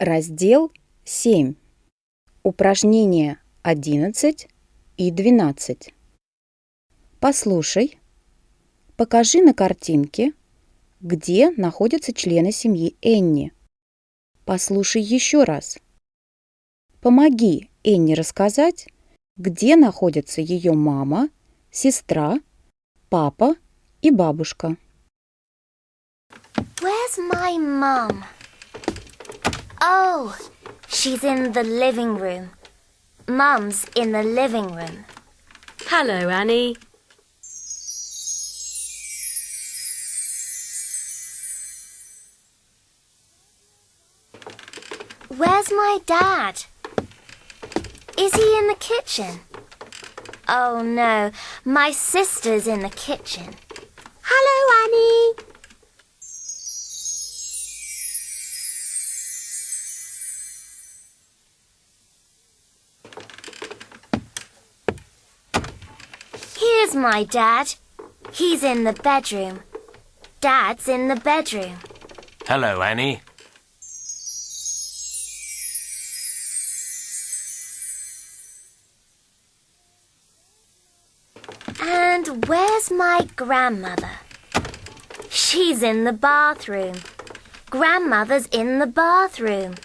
Раздел 7. Упражнения 11 и 12. Послушай. Покажи на картинке, где находятся члены семьи Энни. Послушай еще раз. Помоги Энни рассказать, где находятся ее мама, сестра, папа и бабушка. Where's my mum? Oh, she's in the living room. Mum's in the living room. Hello, Annie. Where's my dad? Is he in the kitchen? Oh no, my sister's in the kitchen. Hello, Annie. Here's my dad. He's in the bedroom. Dad's in the bedroom. Hello, Annie. And where's my grandmother? She's in the bathroom. Grandmother's in the bathroom.